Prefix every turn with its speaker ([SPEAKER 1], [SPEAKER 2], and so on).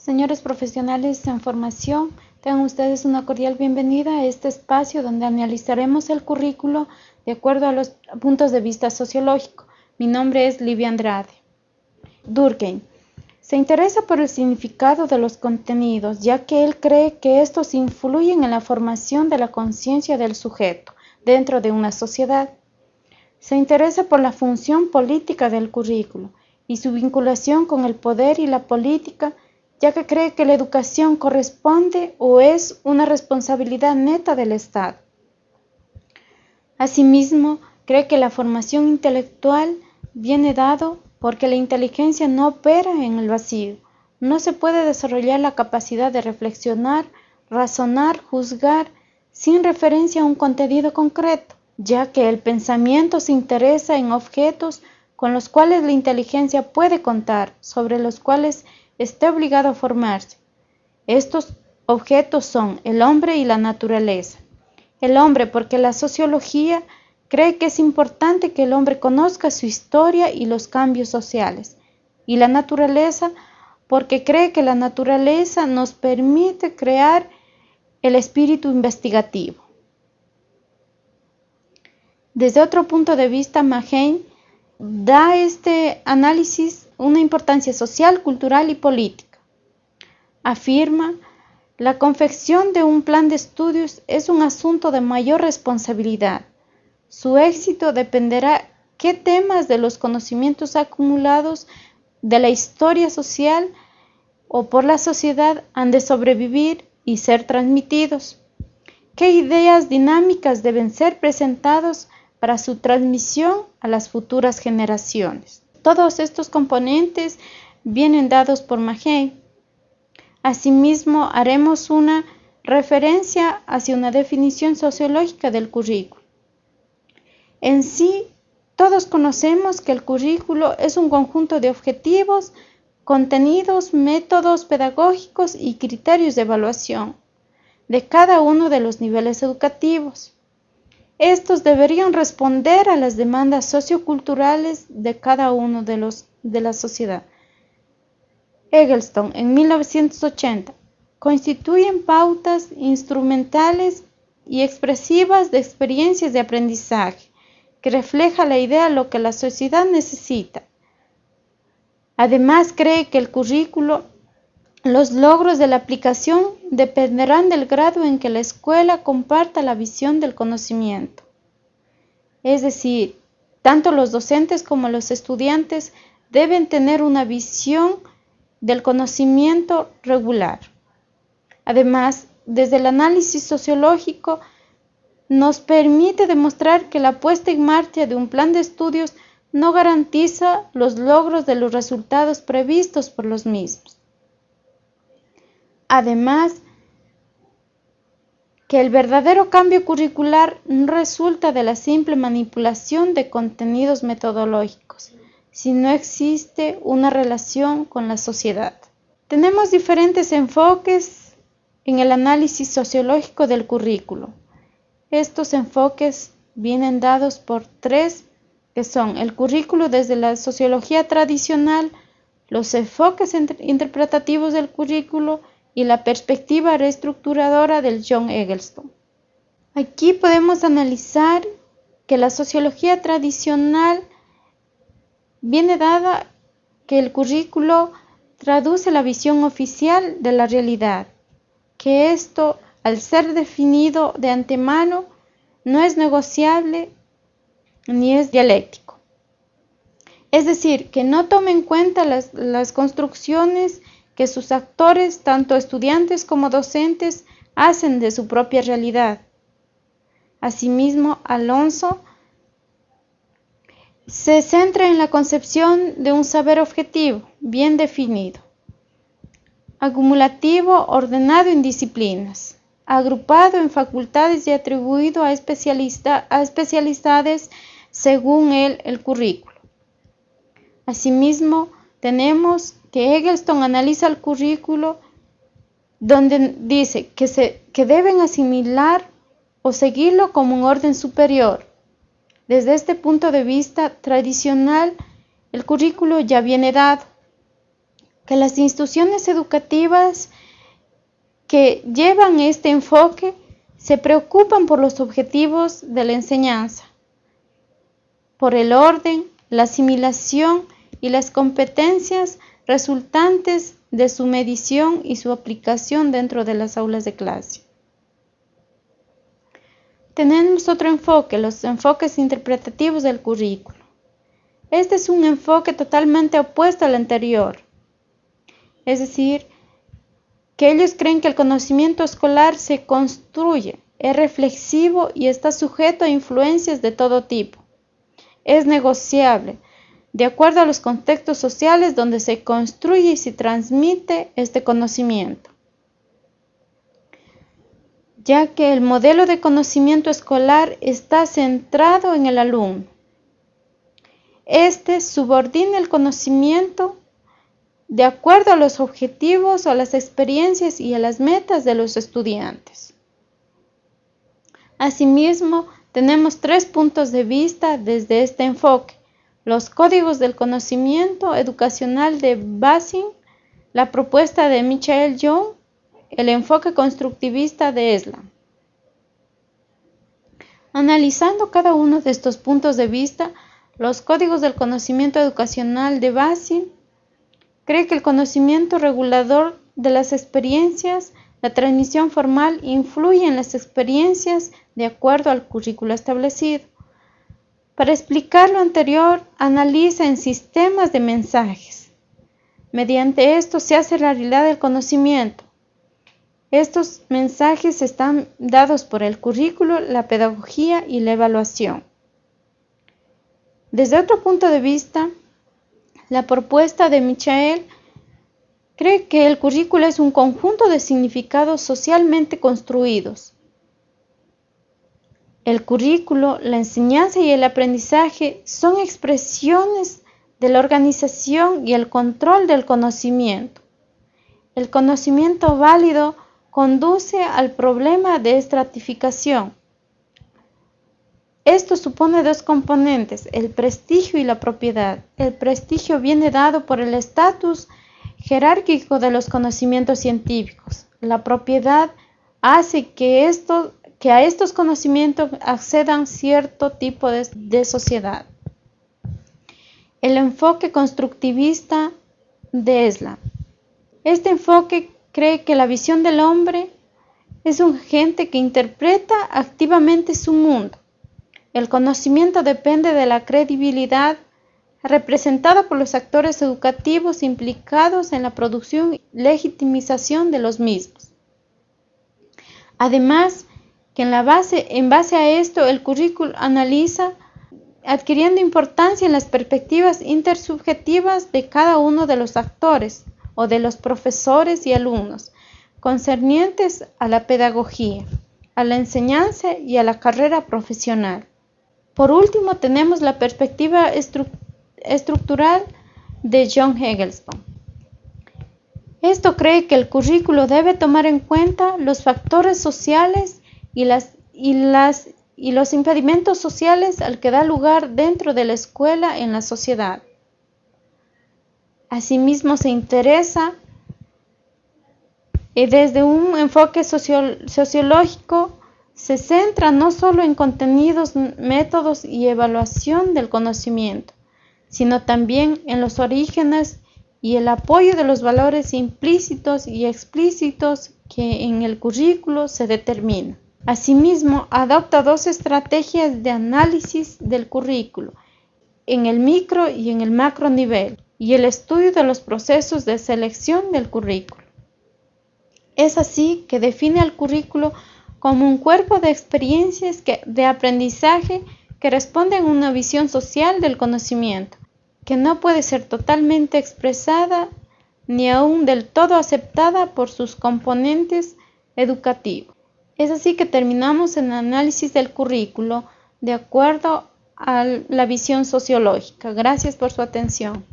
[SPEAKER 1] Señores profesionales en formación, tengan ustedes una cordial bienvenida a este espacio donde analizaremos el currículo de acuerdo a los puntos de vista sociológico. Mi nombre es Livia Andrade. Durkheim se interesa por el significado de los contenidos, ya que él cree que estos influyen en la formación de la conciencia del sujeto dentro de una sociedad. Se interesa por la función política del currículo y su vinculación con el poder y la política, ya que cree que la educación corresponde o es una responsabilidad neta del Estado. Asimismo, cree que la formación intelectual viene dado porque la inteligencia no opera en el vacío. No se puede desarrollar la capacidad de reflexionar, razonar, juzgar, sin referencia a un contenido concreto, ya que el pensamiento se interesa en objetos con los cuales la inteligencia puede contar, sobre los cuales está obligado a formarse. Estos objetos son el hombre y la naturaleza. El hombre porque la sociología cree que es importante que el hombre conozca su historia y los cambios sociales. Y la naturaleza porque cree que la naturaleza nos permite crear el espíritu investigativo. Desde otro punto de vista, Mahain da este análisis una importancia social, cultural y política. Afirma, la confección de un plan de estudios es un asunto de mayor responsabilidad. Su éxito dependerá qué temas de los conocimientos acumulados de la historia social o por la sociedad han de sobrevivir y ser transmitidos. ¿Qué ideas dinámicas deben ser presentados para su transmisión a las futuras generaciones. Todos estos componentes vienen dados por Magé. Asimismo, haremos una referencia hacia una definición sociológica del currículo. En sí, todos conocemos que el currículo es un conjunto de objetivos, contenidos, métodos pedagógicos y criterios de evaluación de cada uno de los niveles educativos. Estos deberían responder a las demandas socioculturales de cada uno de los de la sociedad. Eggleston, en 1980, constituyen pautas instrumentales y expresivas de experiencias de aprendizaje que refleja la idea de lo que la sociedad necesita. Además, cree que el currículo, los logros de la aplicación dependerán del grado en que la escuela comparta la visión del conocimiento. Es decir, tanto los docentes como los estudiantes deben tener una visión del conocimiento regular. Además, desde el análisis sociológico nos permite demostrar que la puesta en marcha de un plan de estudios no garantiza los logros de los resultados previstos por los mismos. Además, que el verdadero cambio curricular resulta de la simple manipulación de contenidos metodológicos, si no existe una relación con la sociedad. Tenemos diferentes enfoques en el análisis sociológico del currículo. Estos enfoques vienen dados por tres, que son el currículo desde la sociología tradicional, los enfoques interpretativos del currículo y la perspectiva reestructuradora del John Eggleston. Aquí podemos analizar que la sociología tradicional viene dada que el currículo traduce la visión oficial de la realidad, que esto, al ser definido de antemano, no es negociable ni es dialéctico. Es decir, que no toma en cuenta las, las construcciones que sus actores, tanto estudiantes como docentes, hacen de su propia realidad. Asimismo, Alonso se centra en la concepción de un saber objetivo, bien definido, acumulativo, ordenado en disciplinas, agrupado en facultades y atribuido a, especialidades según él el currículo. Asimismo, tenemos que Eggleston analiza el currículo donde dice que, se, que deben asimilar o seguirlo como un orden superior. Desde este punto de vista tradicional, el currículo ya viene dado, que las instituciones educativas que llevan este enfoque se preocupan por los objetivos de la enseñanza, por el orden, la asimilación y las competencias resultantes de su medición y su aplicación dentro de las aulas de clase. Tenemos otro enfoque, los enfoques interpretativos del currículo. Este es un enfoque totalmente opuesto al anterior. Es decir, que ellos creen que el conocimiento escolar se construye, es reflexivo y está sujeto a influencias de todo tipo. Es negociable, de acuerdo a los contextos sociales donde se construye y se transmite este conocimiento. Ya que el modelo de conocimiento escolar está centrado en el alumno. Este subordina el conocimiento de acuerdo a los objetivos, a las experiencias y a las metas de los estudiantes. Asimismo, tenemos tres puntos de vista desde este enfoque. Los códigos del conocimiento educacional de Basing, la propuesta de Michael Young, el enfoque constructivista de Eslam. Analizando cada uno de estos puntos de vista, los códigos del conocimiento educacional de Basing cree que el conocimiento regulador de las experiencias, la transmisión formal influye en las experiencias de acuerdo al currículo establecido. Para explicar lo anterior, analiza en sistemas de mensajes. Mediante esto se hace realidad el conocimiento. Estos mensajes están dados por el currículo, la pedagogía y la evaluación. Desde otro punto de vista, la propuesta de Michael cree que el currículo es un conjunto de significados socialmente construidos. El currículo, la enseñanza y el aprendizaje son expresiones de la organización y el control del conocimiento. El conocimiento válido conduce al problema de estratificación esto supone dos componentes, el prestigio y la propiedad. El prestigio viene dado por el estatus jerárquico de los conocimientos científicos. La propiedad hace que, que a estos conocimientos accedan cierto tipo de, sociedad. El enfoque constructivista de Esla. Este enfoque cree que la visión del hombre es un agente que interpreta activamente su mundo el conocimiento depende de la credibilidad representada por los actores educativos implicados en la producción y legitimización de los mismos. Además, que en, la base, en base a esto el currículo analiza adquiriendo importancia en las perspectivas intersubjetivas de cada uno de los actores o de los profesores y alumnos concernientes a la pedagogía, a la enseñanza y a la carrera profesional. Por último, tenemos la perspectiva estructural de John Hegelston. Esto cree que el currículo debe tomar en cuenta los factores sociales y, las, y, las, y los impedimentos sociales al que da lugar dentro de la escuela en la sociedad. Asimismo, se interesa y desde un enfoque sociológico se centra no solo en contenidos, métodos y evaluación del conocimiento, sino también en los orígenes y el apoyo de los valores implícitos y explícitos que en el currículo se determina. Asimismo, adopta dos estrategias de análisis del currículo, en el micro y en el macro nivel, y el estudio de los procesos de selección del currículo. Es así que define al currículo como un cuerpo de experiencias de aprendizaje que responden a una visión social del conocimiento, que no puede ser totalmente expresada ni aún del todo aceptada por sus componentes educativos. Es así que terminamos el análisis del currículo de acuerdo a la visión sociológica. Gracias por su atención.